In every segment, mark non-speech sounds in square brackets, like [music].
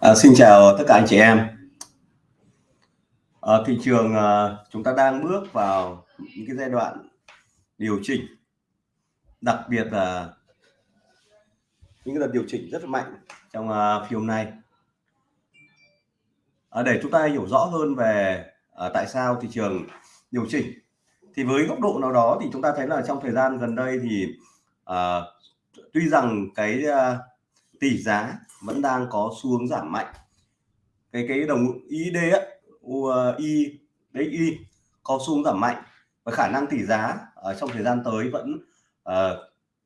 À, xin chào tất cả anh chị em. À, thị trường à, chúng ta đang bước vào những cái giai đoạn điều chỉnh, đặc biệt là những cái đợt điều chỉnh rất là mạnh trong à, phiên hôm nay. À, để chúng ta hiểu rõ hơn về à, tại sao thị trường điều chỉnh, thì với góc độ nào đó thì chúng ta thấy là trong thời gian gần đây thì à, tuy rằng cái à, tỷ giá vẫn đang có xu hướng giảm mạnh. Cái cái đồng ID á UI ờ, đấy y có xu hướng giảm mạnh và khả năng tỷ giá ở trong thời gian tới vẫn uh,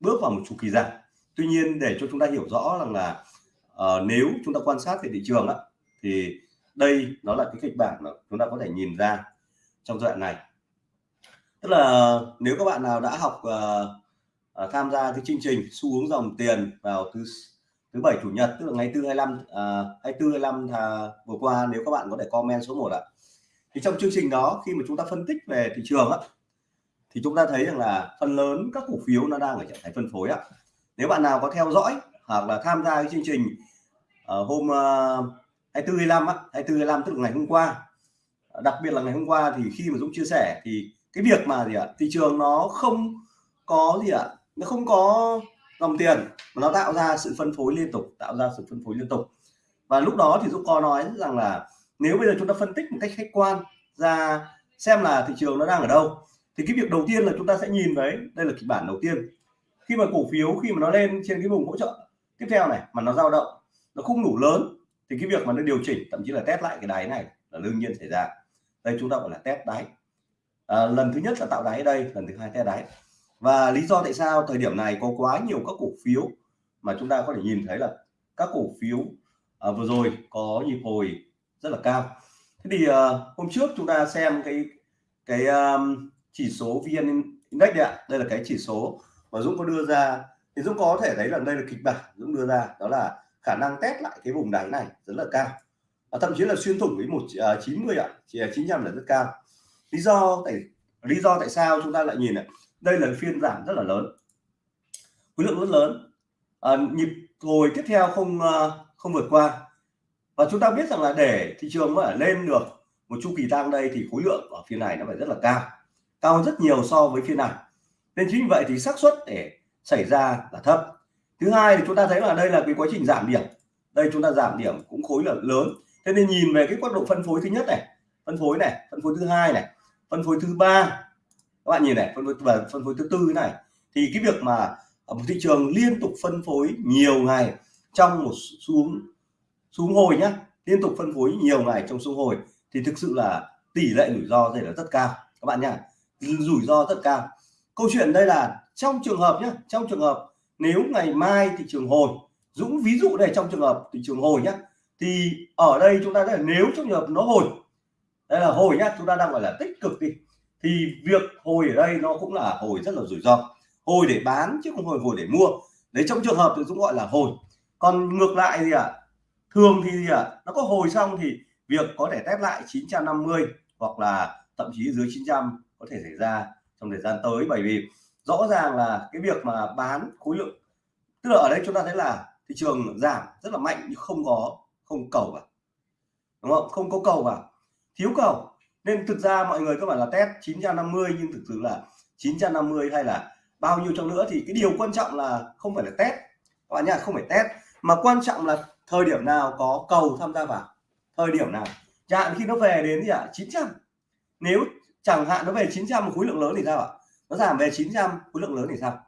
bước vào một chu kỳ giảm. Tuy nhiên để cho chúng ta hiểu rõ rằng là uh, nếu chúng ta quan sát về thị trường á thì đây nó là cái kịch bản mà chúng ta có thể nhìn ra trong giai đoạn này. Tức là nếu các bạn nào đã học uh, uh, tham gia cái chương trình xu hướng dòng tiền vào thứ thứ bảy chủ nhật tức là ngày 4 25 à, 24 25 à, vừa qua nếu các bạn có thể comment số 1 ạ. Thì trong chương trình đó khi mà chúng ta phân tích về thị trường á thì chúng ta thấy rằng là phần lớn các cổ phiếu nó đang ở trạng thái phân phối ạ. Nếu bạn nào có theo dõi hoặc là tham gia cái chương trình ở hôm uh, 24 25 á 24 25 tức là ngày hôm qua đặc biệt là ngày hôm qua thì khi mà Dũng chia sẻ thì cái việc mà gì ạ thị trường nó không có gì ạ nó không có dòng tiền mà nó tạo ra sự phân phối liên tục tạo ra sự phân phối liên tục. Và lúc đó thì Dũng có nói rằng là nếu bây giờ chúng ta phân tích một cách khách quan ra xem là thị trường nó đang ở đâu thì cái việc đầu tiên là chúng ta sẽ nhìn thấy đây là kịch bản đầu tiên. Khi mà cổ phiếu khi mà nó lên trên cái vùng hỗ trợ tiếp theo này mà nó dao động nó không đủ lớn thì cái việc mà nó điều chỉnh thậm chí là test lại cái đáy này là đương nhiên xảy ra. Đây chúng ta gọi là test đáy. À, lần thứ nhất là tạo đáy ở đây lần thứ hai test đáy và lý do tại sao thời điểm này có quá nhiều các cổ phiếu mà chúng ta có thể nhìn thấy là các cổ phiếu à, vừa rồi có nhịp hồi rất là cao. Thế thì à, hôm trước chúng ta xem cái cái um, chỉ số vn index ạ. Đây là cái chỉ số mà dũng có đưa ra. Thì dũng có thể thấy là đây là kịch bản dũng đưa ra đó là khả năng test lại cái vùng đáy này rất là cao. Và thậm chí là xuyên thủng với một à, chín mươi ạ chỉ chín là rất cao. Lý do tại lý do tại sao chúng ta lại nhìn ạ? Đây là phiên giảm rất là lớn. Khối lượng rất lớn. À, nhịp hồi tiếp theo không à, không vượt qua. Và chúng ta biết rằng là để thị trường mà lên được một chu kỳ tăng đây thì khối lượng ở phiên này nó phải rất là cao. Cao hơn rất nhiều so với phiên này. Nên chính vậy thì xác suất để xảy ra là thấp. Thứ hai thì chúng ta thấy là đây là cái quá trình giảm điểm. Đây chúng ta giảm điểm cũng khối lượng lớn. Thế nên nhìn về cái quá độ phân phối thứ nhất này phân phối này phân phối thứ hai này phân phối thứ ba các bạn nhìn này, phân phối và phân phối thứ tư này. Thì cái việc mà ở một thị trường liên tục phân phối nhiều ngày trong một xuống xuống hồi nhá, liên tục phân phối nhiều ngày trong xuống hồi, thì thực sự là tỷ lệ rủi ro đây là rất cao. Các bạn nhá, rủi ro rất cao. Câu chuyện đây là trong trường hợp nhé trong trường hợp nếu ngày mai thị trường hồi, Dũng ví dụ đây trong trường hợp thị trường hồi nhá, thì ở đây chúng ta thấy là nếu trong trường hợp nó hồi, đây là hồi nhá, chúng ta đang gọi là tích cực đi thì việc hồi ở đây nó cũng là hồi rất là rủi ro. Hồi để bán chứ không hồi hồi để mua. Đấy, trong trường hợp thì cũng gọi là hồi. Còn ngược lại thì ạ à? thường thì gì ạ à? nó có hồi xong thì việc có thể test lại 950 hoặc là thậm chí dưới 900 có thể xảy ra trong thời gian tới. Bởi vì rõ ràng là cái việc mà bán khối lượng, tức là ở đây chúng ta thấy là thị trường giảm rất là mạnh nhưng không có, không cầu vào. Đúng không? Không có cầu vào. Thiếu cầu nên thực ra mọi người các bạn là test 950 nhưng thực sự là 950 hay là bao nhiêu trong nữa thì cái điều quan trọng là không phải là test. Các bạn nhá, không phải test, mà quan trọng là thời điểm nào có cầu tham gia vào. Thời điểm nào. Chẳng hạn khi nó về đến gì ạ? à? 900 nếu chẳng hạn nó về 900 một khối lượng lớn thì sao ạ? Nó giảm về 900 khối lượng lớn thì sao?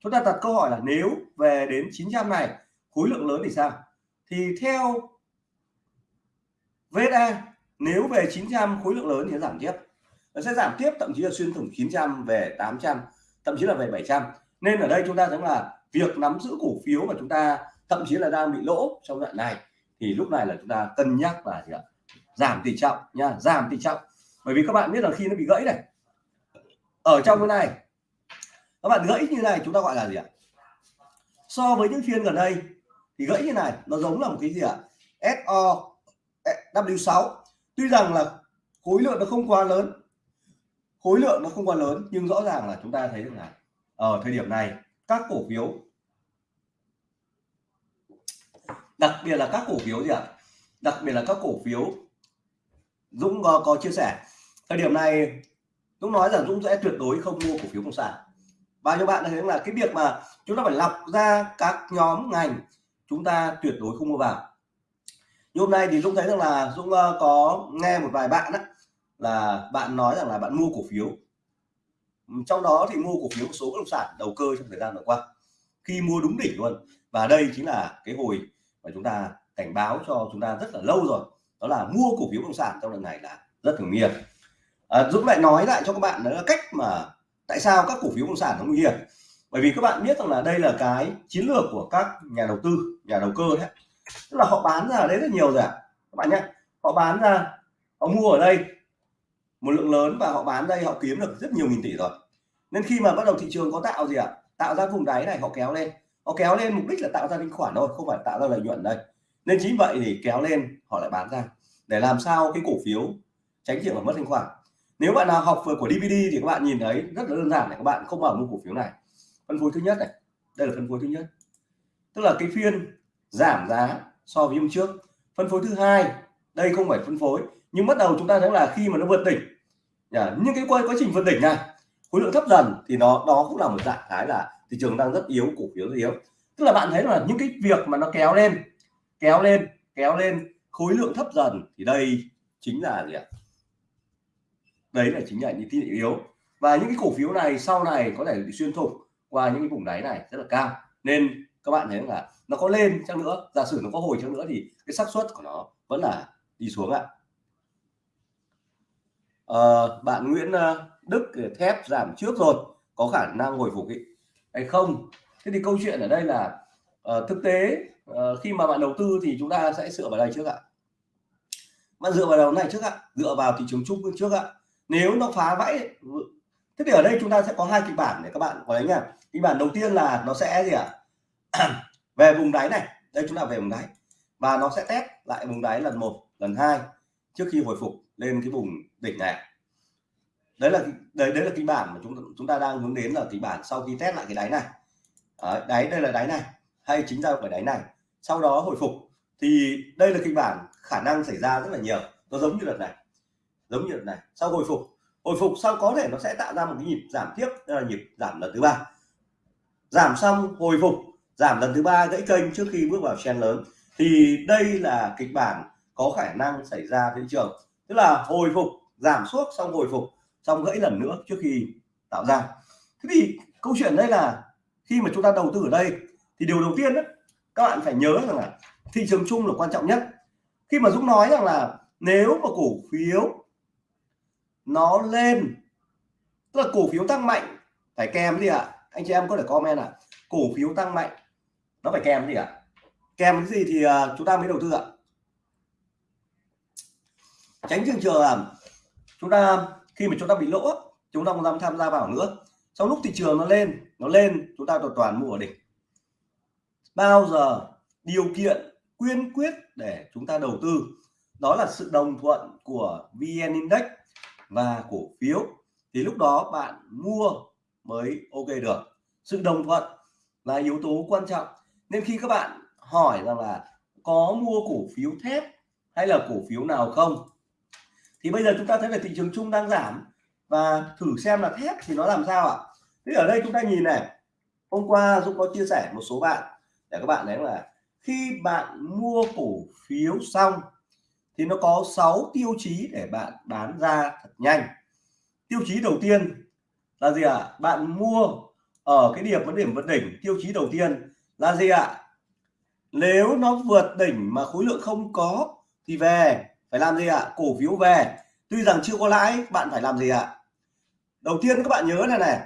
Chúng ta đặt câu hỏi là nếu về đến 900 này, khối lượng lớn thì sao? Thì theo VSA nếu về 900 khối lượng lớn thì nó giảm tiếp. Nó sẽ giảm tiếp, thậm chí là xuyên thủng 900 về 800 thậm chí là về 700 nên ở đây chúng ta thấy là việc nắm giữ cổ phiếu mà chúng ta thậm chí là đang bị lỗ trong đoạn này, thì lúc này là chúng ta cân nhắc là gì ạ? Giảm tỷ trọng nha, giảm tỷ trọng. Bởi vì các bạn biết là khi nó bị gãy này, ở trong cái này, các bạn gãy như này chúng ta gọi là gì ạ? So với những phiên gần đây, thì gãy như này nó giống là một cái gì ạ? SO W6 tuy rằng là khối lượng nó không quá lớn khối lượng nó không quá lớn nhưng rõ ràng là chúng ta thấy được là ở thời điểm này các cổ phiếu đặc biệt là các cổ phiếu gì ạ? Đặc biệt là các cổ phiếu Dũng có, có chia sẻ. Thời điểm này Dũng nói rằng Dũng sẽ tuyệt đối không mua cổ phiếu công sản. Và nhiêu bạn thấy là cái việc mà chúng ta phải lọc ra các nhóm ngành chúng ta tuyệt đối không mua vào như hôm nay thì Dũng thấy rằng là Dũng uh, có nghe một vài bạn đó, là bạn nói rằng là bạn mua cổ phiếu. Trong đó thì mua cổ phiếu một số bất động sản đầu cơ trong thời gian vừa qua khi mua đúng đỉnh luôn. Và đây chính là cái hồi mà chúng ta cảnh báo cho chúng ta rất là lâu rồi đó là mua cổ phiếu bất động sản trong lần này là rất thường nghiệp à, Dũng lại nói lại cho các bạn đó là cách mà tại sao các cổ phiếu bất động sản nó nguy hiểm. Bởi vì các bạn biết rằng là đây là cái chiến lược của các nhà đầu tư nhà đầu cơ đấy tức là họ bán ra ở đấy rất nhiều rồi ạ. À. các bạn nhé họ bán ra, họ mua ở đây, một lượng lớn và họ bán đây, họ kiếm được rất nhiều nghìn tỷ rồi. Nên khi mà bắt đầu thị trường có tạo gì ạ? À? tạo ra vùng đáy này, họ kéo lên. Họ kéo lên mục đích là tạo ra thanh khoản thôi, không phải tạo ra lợi nhuận đây. Nên chính vậy thì kéo lên, họ lại bán ra. Để làm sao cái cổ phiếu tránh chuyện là mất thanh khoản. Nếu bạn nào học vừa của DVD thì các bạn nhìn thấy rất là đơn giản này, các bạn không bảo mua cổ phiếu này. Phân phối thứ nhất này. Đây là phân phối thứ nhất. Tức là cái phiên giảm giá so với hôm trước. Phân phối thứ hai đây không phải phân phối nhưng bắt đầu chúng ta thấy là khi mà nó vượt đỉnh những cái quá, quá trình vượt đỉnh này khối lượng thấp dần thì nó đó cũng là một dạng thái là thị trường đang rất yếu cổ phiếu rất yếu. Tức là bạn thấy là những cái việc mà nó kéo lên kéo lên kéo lên khối lượng thấp dần thì đây chính là gì ạ? Đấy là chính là những tín hiệu yếu. Và những cái cổ phiếu này sau này có thể bị xuyên thủng qua những cái vùng đáy này rất là cao. Nên các bạn thấy là nó có lên chăng nữa giả sử nó có hồi chăng nữa thì cái xác suất của nó vẫn là đi xuống ạ. À, bạn Nguyễn ờ, Đức thép giảm trước rồi có khả năng hồi phục ý, hay không? Thế thì câu chuyện ở đây là uh, thực tế uh, khi mà bạn đầu tư thì chúng ta sẽ dựa vào đây trước ạ. Bạn dựa vào đầu này trước ạ dựa vào thị trường chung trước ạ. Nếu nó phá vãi ừ, thế thì ở đây chúng ta sẽ có hai kịch bản để các bạn có đấy nha kịch bản đầu tiên là nó sẽ gì ạ? [clears throat] về vùng đáy này đây chúng ta về vùng đáy. Và nó sẽ test lại vùng đáy lần một lần hai trước khi hồi phục lên cái vùng đỉnh này. Đấy là đấy đấy là kịch bản mà chúng chúng ta đang hướng đến là kịch bản sau khi test lại cái đáy này. Đấy, đáy đây là đáy này hay chính ra của đáy này. Sau đó hồi phục thì đây là kịch bản khả năng xảy ra rất là nhiều. Nó giống như đợt này giống như đợt này. Sau hồi phục hồi phục sau có thể nó sẽ tạo ra một cái nhịp giảm tiếp là nhịp giảm lần thứ ba. Giảm xong hồi phục giảm lần thứ ba gãy kênh trước khi bước vào chen lớn thì đây là kịch bản có khả năng xảy ra thị trường tức là hồi phục giảm suốt xong hồi phục xong gãy lần nữa trước khi tạo ra thế thì câu chuyện đây là khi mà chúng ta đầu tư ở đây thì điều đầu tiên đó, các bạn phải nhớ rằng là thị trường chung là quan trọng nhất khi mà Dũng nói rằng là nếu mà cổ phiếu nó lên tức là cổ phiếu tăng mạnh phải kèm gì ạ à? anh chị em có thể comment ạ à? cổ phiếu tăng mạnh nó phải kèm gì ạ? À? kèm cái gì thì uh, chúng ta mới đầu tư ạ. Tránh trường trường là chúng ta khi mà chúng ta bị lỗ chúng ta không dám tham gia vào nữa. Trong lúc thị trường nó lên nó lên chúng ta toàn toàn mua ở đỉnh. Bao giờ điều kiện quyên quyết để chúng ta đầu tư? Đó là sự đồng thuận của VN Index và cổ phiếu. Thì lúc đó bạn mua mới ok được. Sự đồng thuận là yếu tố quan trọng nên khi các bạn hỏi rằng là có mua cổ phiếu thép hay là cổ phiếu nào không, thì bây giờ chúng ta thấy là thị trường chung đang giảm. Và thử xem là thép thì nó làm sao ạ? Thế ở đây chúng ta nhìn này, hôm qua Dũng có chia sẻ một số bạn để các bạn thấy là khi bạn mua cổ phiếu xong thì nó có 6 tiêu chí để bạn bán ra thật nhanh. Tiêu chí đầu tiên là gì ạ? À? bạn mua ở cái điểm, vấn điểm, vấn đỉnh, tiêu chí đầu tiên là gì ạ à? nếu nó vượt đỉnh mà khối lượng không có thì về phải làm gì ạ à? cổ phiếu về tuy rằng chưa có lãi bạn phải làm gì ạ à? đầu tiên các bạn nhớ này này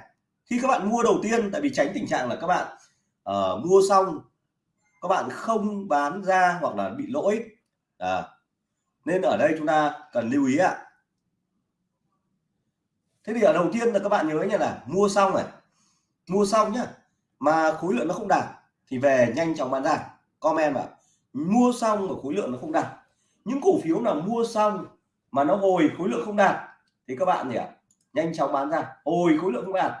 khi các bạn mua đầu tiên tại vì tránh tình trạng là các bạn uh, mua xong các bạn không bán ra hoặc là bị lỗi à, nên ở đây chúng ta cần lưu ý ạ à. thế thì ở đầu tiên là các bạn nhớ nhỉ là mua xong này mua xong nhá mà khối lượng nó không đạt thì về nhanh chóng bán ra. Comment vào mua xong mà khối lượng nó không đạt. Những cổ phiếu nào mua xong mà nó hồi khối lượng không đạt, thì các bạn gì ạ? Nhanh chóng bán ra. Hồi khối lượng không đạt.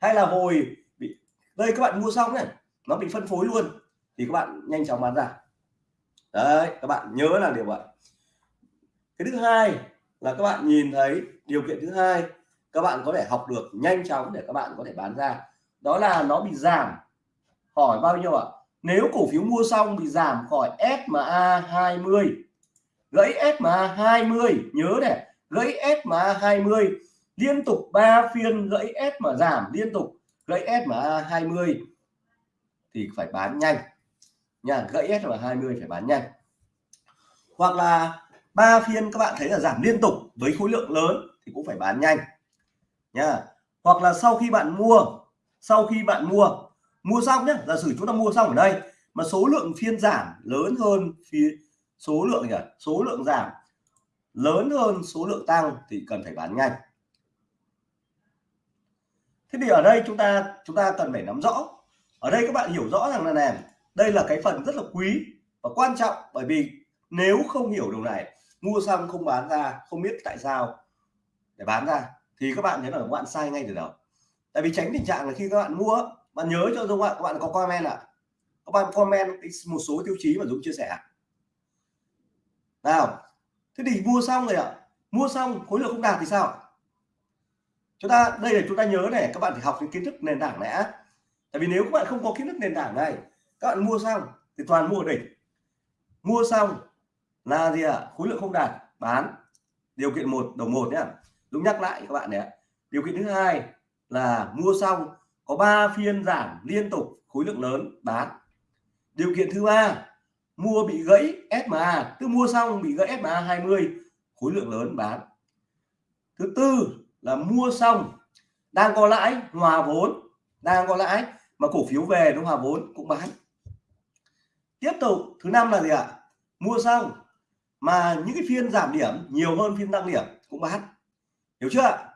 Hay là hồi bị, đây các bạn mua xong này nó bị phân phối luôn, thì các bạn nhanh chóng bán ra. Đấy, các bạn nhớ là điều vậy. Cái thứ hai là các bạn nhìn thấy điều kiện thứ hai, các bạn có thể học được nhanh chóng để các bạn có thể bán ra. Đó là nó bị giảm hỏi bao nhiêu ạ? Nếu cổ phiếu mua xong thì giảm khỏi SMA 20 gãy SMA 20 nhớ này. Gãy SMA 20 liên tục 3 phiên gãy S mà giảm liên tục. Gãy SMA 20 thì phải bán nhanh. Nha, gãy SMA 20 phải bán nhanh. Hoặc là ba phiên các bạn thấy là giảm liên tục với khối lượng lớn thì cũng phải bán nhanh. Nha, hoặc là sau khi bạn mua, sau khi bạn mua mua xong nhé giả sử chúng ta mua xong ở đây, mà số lượng phiên giảm lớn hơn phía số lượng nhỉ? Số lượng giảm lớn hơn số lượng tăng thì cần phải bán nhanh. Thế thì ở đây chúng ta chúng ta cần phải nắm rõ. Ở đây các bạn hiểu rõ rằng là này, đây là cái phần rất là quý và quan trọng bởi vì nếu không hiểu điều này, mua xong không bán ra, không biết tại sao để bán ra, thì các bạn thấy là các bạn sai ngay từ đầu. Tại vì tránh tình trạng là khi các bạn mua bạn nhớ cho Dung ạ các bạn có comment ạ. À? các bạn comment một số tiêu chí mà Dũng chia sẻ nào, thế thì mua xong rồi ạ. Mua xong, khối lượng không đạt thì sao? Chúng ta, đây là chúng ta nhớ này, các bạn phải học những kiến thức nền tảng này tại vì nếu các bạn không có kiến thức nền tảng này, các bạn mua xong thì toàn mua đỉnh mua xong là gì ạ? Khối lượng không đạt, bán. Điều kiện một, đồng một nhé đúng nhắc lại các bạn này điều kiện thứ hai là mua xong có 3 phiên giảm liên tục khối lượng lớn, bán. Điều kiện thứ ba, mua bị gãy SMA tức mua xong bị gãy SMA 20 khối lượng lớn, bán. Thứ tư là mua xong, đang có lãi, hòa vốn. Đang có lãi, mà cổ phiếu về nó hòa vốn, cũng bán. Tiếp tục, thứ năm là gì ạ? Mua xong, mà những cái phiên giảm điểm, nhiều hơn phiên tăng điểm, cũng bán. Hiểu chưa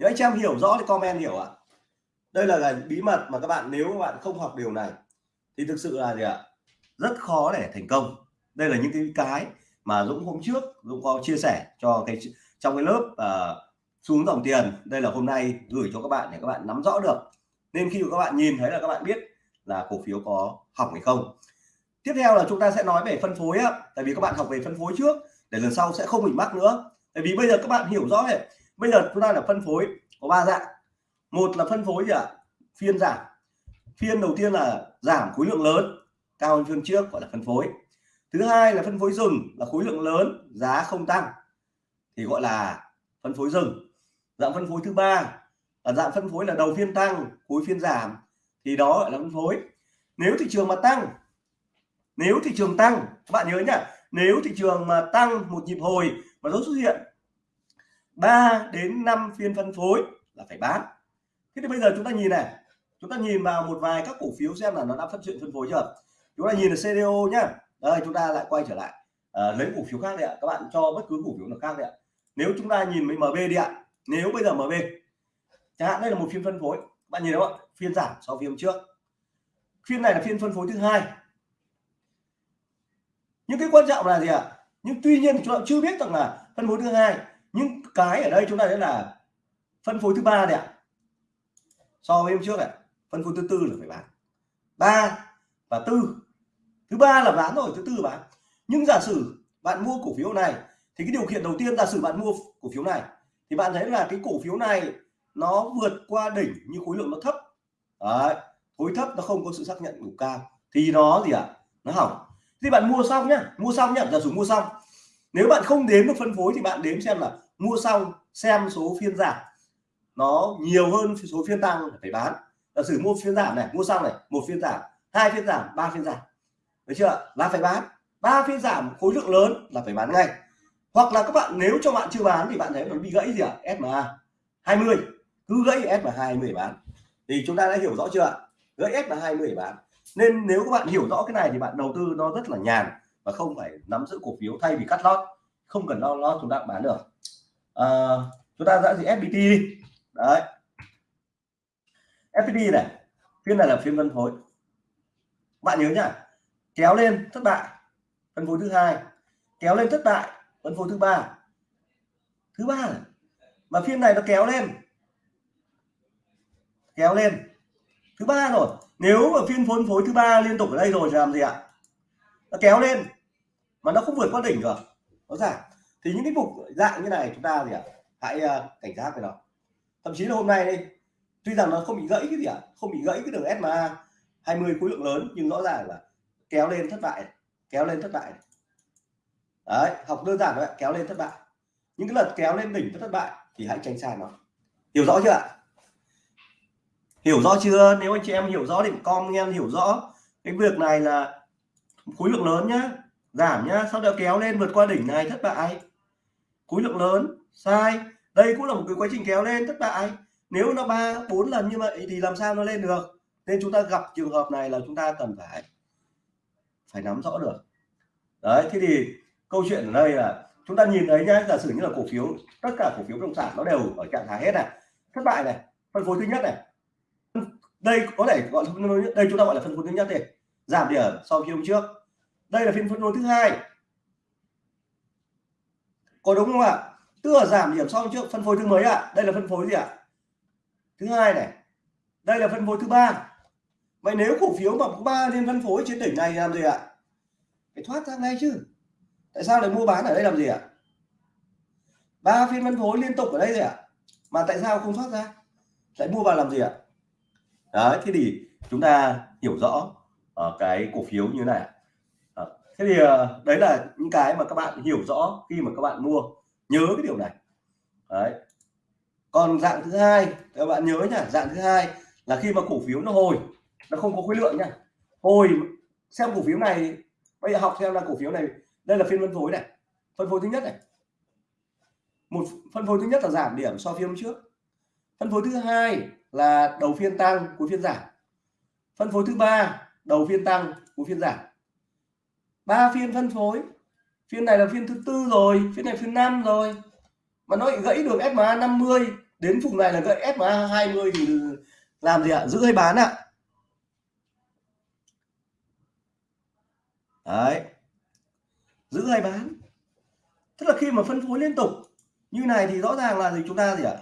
nếu anh em hiểu rõ thì comment hiểu ạ đây là, cái bí mật mà các bạn nếu các bạn không học điều này thì thực sự là gì ạ? Rất khó để thành công. Đây là những cái cái mà Dũng hôm trước Dũng có chia sẻ cho cái trong cái lớp uh, xuống dòng tiền. Đây là hôm nay gửi cho các bạn để các bạn nắm rõ được. Nên khi các bạn nhìn thấy là các bạn biết là cổ phiếu có hỏng hay không. Tiếp theo là chúng ta sẽ nói về phân phối á tại vì các bạn học về phân phối trước để lần sau sẽ không bị mắc nữa. Tại vì bây giờ các bạn hiểu rõ này. Bây giờ chúng ta là phân phối có ba dạng một là phân phối gì ạ? Phiên giảm. Phiên đầu tiên là giảm khối lượng lớn, cao hơn phiên trước, gọi là phân phối. Thứ hai là phân phối dừng, là khối lượng lớn, giá không tăng. Thì gọi là phân phối dừng. dạng phân phối thứ ba, là dạng phân phối là đầu phiên tăng, cuối phiên giảm. Thì đó gọi là phân phối. Nếu thị trường mà tăng, nếu thị trường tăng, các bạn nhớ nhá, nếu thị trường mà tăng một nhịp hồi mà nó xuất hiện 3 đến 5 phiên phân phối là phải bán thế thì bây giờ chúng ta nhìn này. Chúng ta nhìn vào một vài các cổ phiếu xem là nó đã phát triển phân phối chưa? Chúng ta nhìn là CDO nhá. Đây chúng ta lại quay trở lại. À, lấy cổ phiếu khác đi ạ. Các bạn cho bất cứ cổ phiếu nào khác đi ạ. Nếu chúng ta nhìn với MB đi ạ. Nếu bây giờ MB chẳng hạn đây là một phiên phân phối. Bạn nhìn đúng không phiên giảm so với hôm trước. Phiên này là phiên phân phối thứ hai. Những cái quan trọng là gì ạ? Nhưng tuy nhiên chúng ta chưa biết rằng là phân phối thứ hai. Nhưng cái ở đây chúng ta sẽ là phân phối thứ ba đấy ạ so với hôm trước này phân phối thứ tư là phải bán. Ba và tư. Thứ ba là bán rồi thứ tư là bán. Nhưng giả sử bạn mua cổ phiếu này thì cái điều kiện đầu tiên giả sử bạn mua cổ phiếu này thì bạn thấy là cái cổ phiếu này nó vượt qua đỉnh nhưng khối lượng nó thấp. Đấy, khối thấp nó không có sự xác nhận đủ cao. Thì nó gì ạ? À? nó hỏng. Thì bạn mua xong nhá mua xong nhá giả sử mua xong. Nếu bạn không đếm được phân phối thì bạn đếm xem là mua xong xem số phiên giảm nó nhiều hơn số phiên tăng phải bán. Giả sử mua phiên giảm này mua xong này một phiên giảm hai phiên giảm ba phiên giảm. Được chưa? Là phải bán. Ba phiên giảm khối lượng lớn là phải bán ngay. Hoặc là các bạn nếu cho bạn chưa bán thì bạn thấy nó bị gãy gì ạ? À? SMA 20 cứ gãy SMA 20 bán. Thì chúng ta đã hiểu rõ chưa ạ? Gãy SMA 20 bán. Nên nếu các bạn hiểu rõ cái này thì bạn đầu tư nó rất là nhàn và không phải nắm giữ cổ phiếu thay vì cắt lót. Không cần lo lót chúng ta bán được. À, chúng ta đã gì FPT đi đấy. FPT này phiên này là phiên phân phối bạn nhớ nhá, kéo lên thất bại, phân phối thứ hai. Kéo lên thất bại, phân phối thứ ba. Thứ ba mà phiên này nó kéo lên. Kéo lên. Thứ ba rồi, nếu mà phiên phân phối thứ ba liên tục ở đây rồi thì làm gì ạ? Nó kéo lên. Mà nó không vượt qua đỉnh được. Nó giảm thì những cái mục dạng như này chúng ta gì ạ? Hãy ờ, cảnh giác với nó thậm chí là hôm nay đây, tuy rằng nó không bị gãy cái gì ạ, không bị gãy cái đường SMA 20 khối lượng lớn, nhưng rõ ràng là kéo lên thất bại, kéo lên thất bại. Đấy, học đơn giản thôi kéo lên thất bại. Những cái lần kéo lên đỉnh thất bại thì hãy tránh xa nó. Hiểu rõ chưa ạ? Hiểu rõ chưa? Nếu anh chị em hiểu rõ thì em hiểu rõ. Cái việc này là khối lượng lớn nhá, giảm nhá, sau đó kéo lên vượt qua đỉnh này, thất bại. Khối lượng lớn, sai đây cũng là một cái quá trình kéo lên thất bại. Nếu nó ba, bốn lần như vậy thì làm sao nó lên được? Nên chúng ta gặp trường hợp này là chúng ta cần phải phải nắm rõ được. Đấy, thế thì câu chuyện ở đây là chúng ta nhìn thấy nhá, giả sử như là cổ phiếu, tất cả cổ phiếu bất động sản nó đều ở trạng thái hết này. Thất bại này, phân phối thứ nhất này. Đây có thể gọi đây chúng ta gọi là phân phối thứ nhất thì giảm điểm so với hôm trước. Đây là phiên phân phối thứ hai. Có đúng không ạ? Tức là giảm điểm sau trước phân phối thứ mấy ạ? Đây là phân phối gì ạ? Thứ hai này. Đây là phân phối thứ ba. Vậy nếu cổ phiếu mà ba liên phân phối trên đỉnh này làm gì ạ? Phải thoát ra ngay chứ. Tại sao lại mua bán ở đây làm gì ạ? Ba phiên phân phối liên tục ở đây gì ạ. Mà tại sao không thoát ra? Lại mua vào làm gì ạ? Đấy, thế thì chúng ta hiểu rõ ở cái cổ phiếu như thế này ờ, thế thì ờ, đấy là những cái mà các bạn hiểu rõ khi mà các bạn mua nhớ cái điều này. Đấy. Còn dạng thứ hai, các bạn nhớ nhá, dạng thứ hai là khi mà cổ phiếu nó hồi, nó không có khối lượng nhá. Hồi, xem cổ phiếu này, bây giờ học theo là cổ phiếu này, đây là phiên phân phối này, phân phối thứ nhất này. Một phân phối thứ nhất là giảm điểm so với phiên trước. Phân phối thứ hai là đầu phiên tăng, cuối phiên giảm. Phân phối thứ ba, đầu phiên tăng, cuối phiên giảm. Ba phiên phân phối phiên này là phiên thứ tư rồi, phiên này phiên năm rồi. Mà nó gãy được SMA 50 đến vùng này là gãy SMA 20 thì làm gì ạ? Giữ hay bán ạ? Đấy. Giữ hay bán. Tức là khi mà phân phối liên tục, như này thì rõ ràng là gì? Chúng ta gì ạ?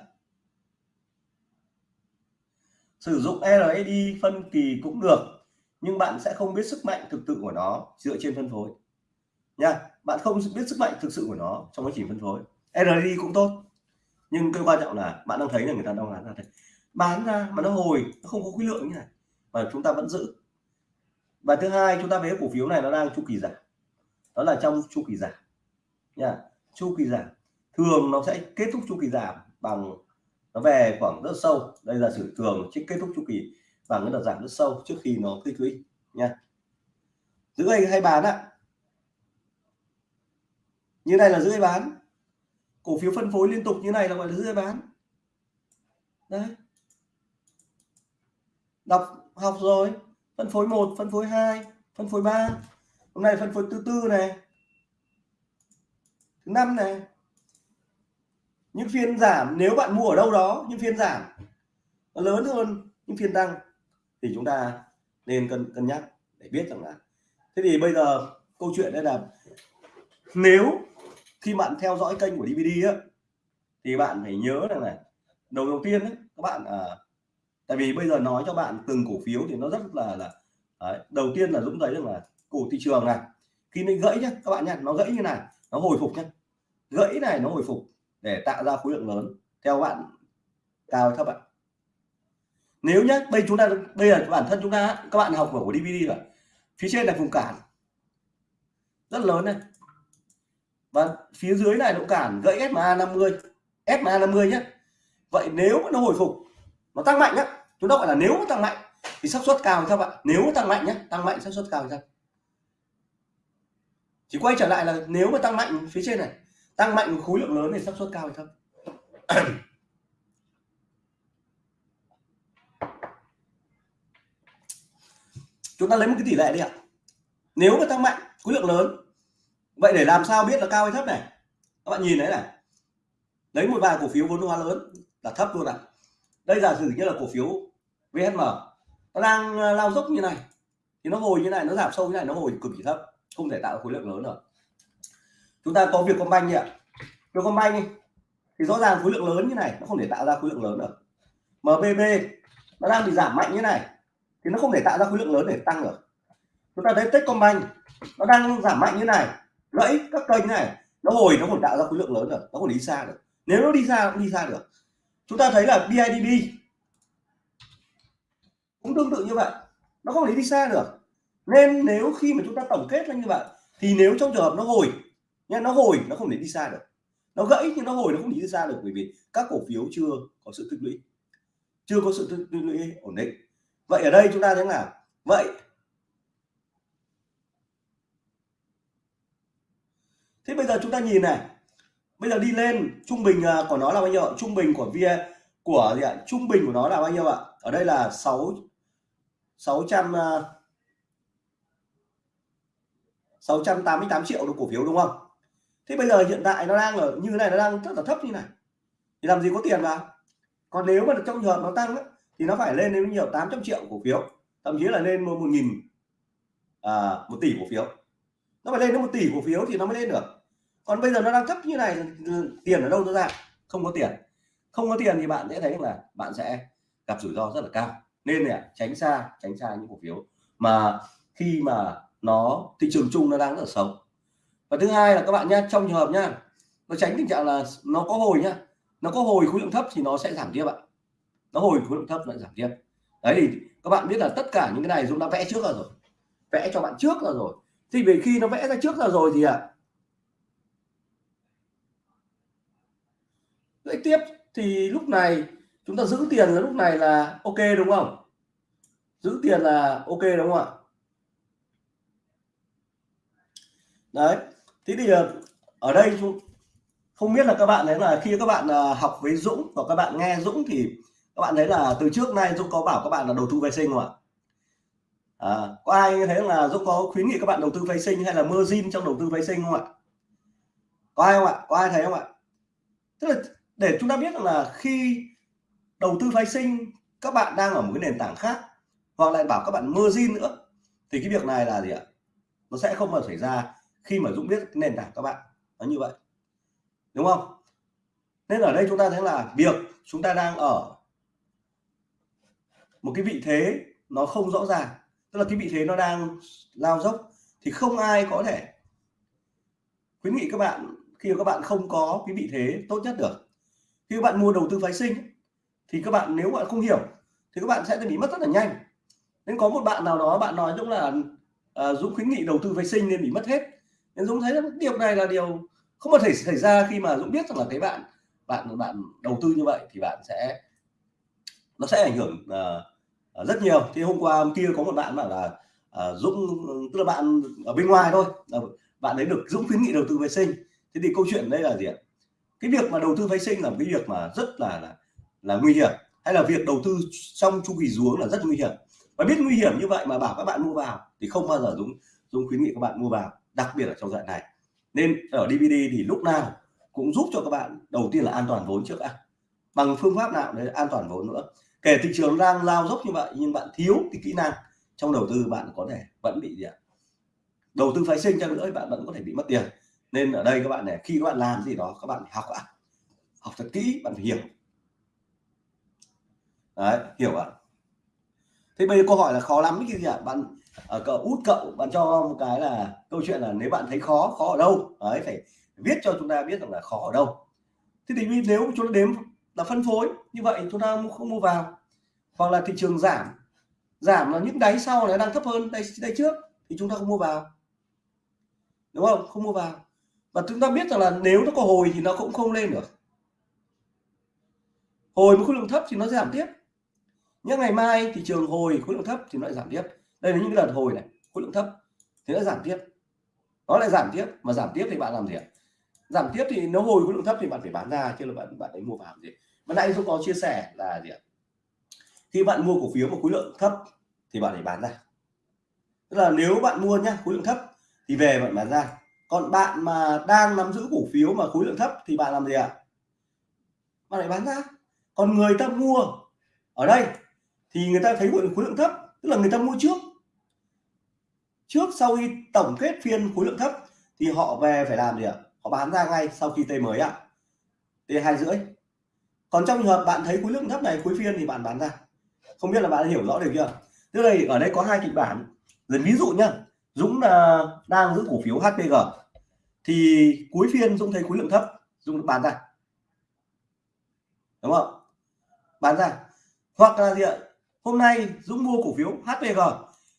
Sử dụng RSI phân kỳ cũng được, nhưng bạn sẽ không biết sức mạnh thực sự của nó dựa trên phân phối nha bạn không biết sức mạnh thực sự của nó trong quá trình phân phối. RSI cũng tốt nhưng cái quan trọng là bạn đang thấy là người ta đang bán ra đây. Bán ra mà nó hồi nó không có khối lượng như này mà chúng ta vẫn giữ. Và thứ hai chúng ta thấy cổ phiếu này nó đang chu kỳ giảm. Đó là trong chu kỳ giảm. Nha chu kỳ giảm. Thường nó sẽ kết thúc chu kỳ giảm bằng nó về khoảng rất sâu. Đây là sự thường trước kết thúc chu kỳ bằng cái đợt giảm rất sâu trước khi nó tích lũy. Nha. Giữ hay, hay bán ạ như này là giữ bán? Cổ phiếu phân phối liên tục như này là gọi là giữ bán? Đấy đọc, học rồi. Phân phối một, phân phối hai, phân phối ba. Hôm nay phân phối thứ tư này. Thứ năm này. Những phiên giảm, nếu bạn mua ở đâu đó, những phiên giảm nó lớn hơn những phiên tăng thì chúng ta nên cân cân nhắc để biết rằng là thế thì bây giờ câu chuyện đây là nếu khi bạn theo dõi kênh của DVD á thì bạn phải nhớ rằng này đầu đầu tiên ấy, các bạn à, tại vì bây giờ nói cho bạn từng cổ phiếu thì nó rất là là đấy, đầu tiên là Dũng thấy rằng là cổ thị trường này khi nó gãy nhá các bạn nhá nó gãy như này nó hồi phục nhá. Gãy này nó hồi phục để tạo ra khối lượng lớn theo bạn cao thấp bạn. Nếu nhá bây chúng ta bây giờ bản thân chúng ta các bạn học của DVD rồi phía trên là vùng cản. Rất lớn này và phía dưới này nó cản gãy SMA 50 SMA 50 nhé. Vậy nếu nó hồi phục, nó tăng mạnh nhá chúng ta gọi là nếu nó tăng mạnh, thì xác suất cao các bạn? Nếu nó tăng mạnh nhé, tăng mạnh xác suất cao ra chỉ quay trở lại là nếu mà tăng mạnh phía trên này, tăng mạnh khối lượng lớn thì xác suất cao hay thấp chúng ta lấy một cái tỷ lệ đi ạ. Nếu mà tăng mạnh khối lượng lớn vậy để làm sao biết là cao hay thấp này? Các bạn nhìn đấy này. Lấy một vài cổ phiếu vốn hóa lớn là thấp luôn này. Đây giả sử như là cổ phiếu VHM nó đang ờ, lao dốc như này, thì nó hồi như này, nó giảm sâu như này, nó hồi cực kỳ thấp, không thể tạo khối lượng lớn được. Chúng ta có việc công banh nhỉ việc công banh đi, thì rõ ràng khối lượng lớn như này, nó không thể tạo ra khối lượng lớn được. MBB nó đang bị giảm mạnh như này, thì nó không thể tạo ra khối lượng lớn để tăng được. Chúng ta thấy Techcombank, nó đang giảm mạnh như này gãy các kênh này, nó hồi, nó còn tạo ra khối lượng lớn rồi, nó còn đi xa được. Nếu nó đi xa cũng đi xa được. Chúng ta thấy là BIDB cũng tương tự như vậy, nó không thể đi xa được. Nên nếu khi mà chúng ta tổng kết ra như vậy, thì nếu trong trường hợp nó hồi nha nó hồi, nó không thể đi xa được. Nó gãy nhưng nó hồi, nó không đi xa được bởi vì các cổ phiếu chưa có sự tích lũy. Chưa có sự tích lũy ổn định. Vậy ở đây chúng ta thấy là, vậy thế bây giờ chúng ta nhìn này. Bây giờ đi lên trung bình à, của nó là bao nhiêu trung bình của via của gì ạ? Trung bình của nó là bao nhiêu ạ? Ở đây là 6 600 688 triệu đồng cổ phiếu đúng không? Thế bây giờ hiện tại nó đang ở như thế này nó đang rất là thấp như này. Thì làm gì có tiền vào còn nếu mà trong trường hợp nó tăng ấy, thì nó phải lên đến nhiều 800 triệu cổ phiếu. Thậm chí là lên một nghìn à, một tỷ cổ phiếu. Nó phải lên đến một tỷ cổ phiếu thì nó mới lên được còn bây giờ nó đang thấp như này tiền ở đâu nó ra? Không có tiền. Không có tiền thì bạn sẽ thấy là bạn sẽ gặp rủi ro rất là cao. Nên này tránh xa tránh xa những cổ phiếu mà khi mà nó thị trường chung nó đang rất là xấu. Và thứ hai là các bạn nhé trong trường hợp nhá nó tránh tình trạng là nó có hồi nhá nó có hồi khối lượng thấp thì nó sẽ giảm tiếp ạ. Nó hồi khối lượng thấp nó giảm tiếp. Đấy thì các bạn biết là tất cả những cái này chúng ta vẽ trước ra rồi. Vẽ cho bạn trước ra rồi. Thì về khi nó vẽ ra trước ra rồi thì ạ à, Đấy, tiếp thì lúc này chúng ta giữ tiền là lúc này là ok đúng không? Giữ tiền là ok đúng không ạ? Đấy thế thì ờ, ở đây không biết là các bạn đấy là khi các bạn ờ, học với Dũng và các bạn nghe Dũng thì các bạn thấy là từ trước nay Dũng có bảo các bạn là đầu tư vệ sinh không ạ? À, có ai thấy là Dũng có khuyến nghị các bạn đầu tư vệ sinh hay là margin trong đầu tư vệ sinh không ạ? Có ai không ạ? Có ai thấy không ạ? Tức là để chúng ta biết là khi đầu tư phái sinh, các bạn đang ở một cái nền tảng khác, hoặc lại bảo các bạn margin nữa, thì cái việc này là gì ạ? Nó sẽ không bao xảy ra khi mà Dũng biết cái nền tảng các bạn nó như vậy. Đúng không? Nên ở đây chúng ta thấy là việc chúng ta đang ở một cái vị thế nó không rõ ràng. Tức là cái vị thế nó đang lao dốc, thì không ai có thể khuyến nghị các bạn khi các bạn không có cái vị thế tốt nhất được khi các bạn mua đầu tư phái sinh thì các bạn nếu bạn không hiểu thì các bạn sẽ bị mất rất là nhanh. Nên có một bạn nào đó bạn nói dũng là uh, Dũng khuyến nghị đầu tư phái sinh nên bị mất hết. Nên Dũng thấy điều này là điều không có thể xảy ra khi mà Dũng biết rằng là cái bạn bạn bạn đầu tư như vậy thì bạn sẽ nó sẽ ảnh hưởng uh, rất nhiều. Thì hôm qua hôm kia có một bạn bảo là uh, Dũng tức là bạn ở bên ngoài thôi bạn ấy được Dũng khuyến nghị đầu tư vệ sinh. Thế thì câu chuyện đây là gì ạ? Cái việc mà đầu tư phái sinh là một cái việc mà rất là là, là nguy hiểm. Hay là việc đầu tư trong chu kỳ xuống là rất nguy hiểm. Và biết nguy hiểm như vậy mà bảo các bạn mua vào thì không bao giờ đúng dùng khuyến nghị các bạn mua vào đặc biệt là trong đoạn này. Nên ở DVD thì lúc nào cũng giúp cho các bạn đầu tiên là an toàn vốn trước đã. Bằng phương pháp nào đấy an toàn vốn nữa. Kể thị trường đang lao dốc như vậy nhưng bạn thiếu cái kỹ năng trong đầu tư bạn có thể vẫn bị gì ạ? Đầu tư phái sinh cho nữa bạn vẫn có thể bị mất tiền nên ở đây các bạn này, khi các bạn làm gì đó, các bạn phải học ạ. Học thật kỹ, bạn phải hiểu. Đấy, hiểu ạ. Thế bây giờ câu hỏi là khó lắm cái gì ạ? Bạn ở cậu út cậu, bạn cho một cái là câu chuyện là nếu bạn thấy khó khó ở đâu? Đấy, phải viết cho chúng ta biết rằng là khó ở đâu. Thế thì nếu chúng ta đếm là phân phối, như vậy chúng ta không mua vào. Hoặc là thị trường giảm. Giảm là những đáy sau này đang thấp hơn đây đây trước, thì chúng ta không mua vào. Đúng không? Không mua vào và chúng ta biết rằng là nếu nó có hồi thì nó cũng không lên được. Hồi với khối lượng thấp thì nó giảm tiếp. Nhưng ngày mai thị trường hồi, khối lượng thấp thì nó lại giảm tiếp. Đây là những cái lần hồi này, khối lượng thấp thì nó giảm tiếp. Nó lại giảm tiếp, mà giảm tiếp thì bạn làm gì ạ? Giảm tiếp thì nếu hồi khối lượng thấp thì bạn phải bán ra, chứ là bạn bạn ấy mua vào gì? Mà nãy tôi có chia sẻ là gì ạ? Khi bạn mua cổ phiếu một khối lượng thấp thì bạn phải bán ra. Tức là nếu bạn mua nhá, khối lượng thấp thì về bạn bán ra còn bạn mà đang nắm giữ cổ phiếu mà khối lượng thấp thì bạn làm gì ạ? Bạn lại bán ra. Còn người ta mua ở đây thì người ta thấy khối lượng thấp, tức là người ta mua trước. Trước sau khi tổng kết phiên khối lượng thấp thì họ về phải làm gì ạ? Họ bán ra ngay sau khi t mới ạ. T hai rưỡi. Còn trong trường hợp bạn thấy khối lượng thấp này cuối phiên thì bạn bán ra. Không biết là bạn hiểu rõ được chưa? Tức là ở đây có hai kịch bản. Dần ví dụ nhá. Dũng là đang giữ cổ phiếu HPG thì cuối phiên Dũng thấy khối lượng thấp. Dũng bán ra. Đúng không? Bán ra. Hoặc là gì ạ? Hôm nay Dũng mua cổ phiếu HPG